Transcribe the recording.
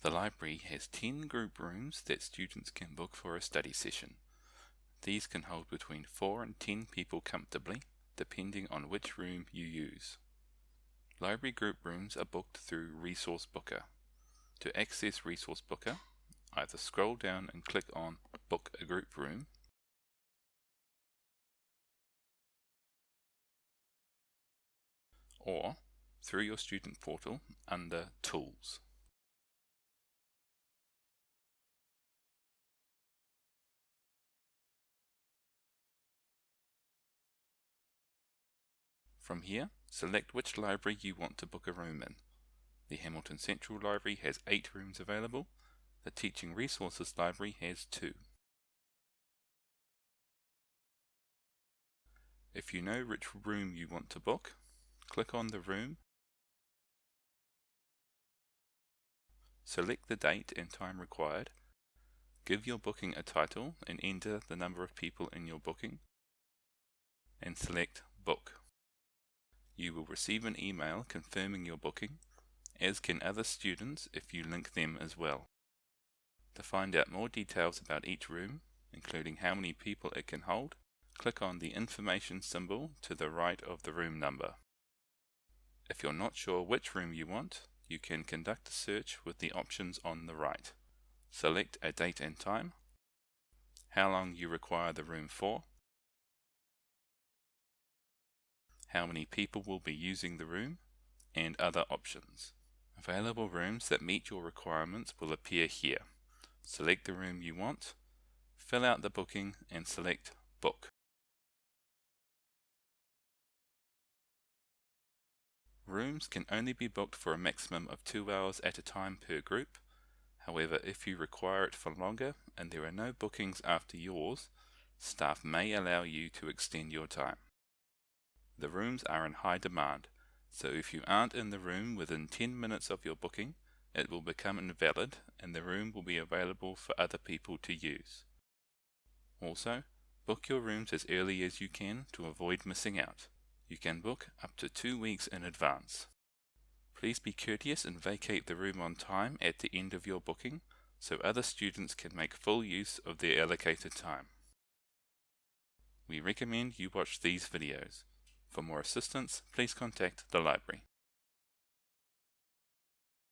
The library has 10 group rooms that students can book for a study session. These can hold between 4 and 10 people comfortably, depending on which room you use. Library group rooms are booked through Resource Booker. To access Resource Booker, either scroll down and click on Book a Group Room, or through your student portal under Tools. From here, select which library you want to book a room in. The Hamilton Central Library has 8 rooms available. The Teaching Resources Library has 2. If you know which room you want to book, click on the room, select the date and time required, give your booking a title and enter the number of people in your booking, and select Book. You will receive an email confirming your booking, as can other students if you link them as well. To find out more details about each room, including how many people it can hold, click on the information symbol to the right of the room number. If you're not sure which room you want, you can conduct a search with the options on the right. Select a date and time, how long you require the room for, how many people will be using the room, and other options. Available rooms that meet your requirements will appear here. Select the room you want, fill out the booking and select Book. Rooms can only be booked for a maximum of two hours at a time per group. However, if you require it for longer and there are no bookings after yours, staff may allow you to extend your time. The rooms are in high demand, so if you aren't in the room within 10 minutes of your booking, it will become invalid and the room will be available for other people to use. Also, book your rooms as early as you can to avoid missing out. You can book up to two weeks in advance. Please be courteous and vacate the room on time at the end of your booking so other students can make full use of their allocated time. We recommend you watch these videos. For more assistance, please contact the library.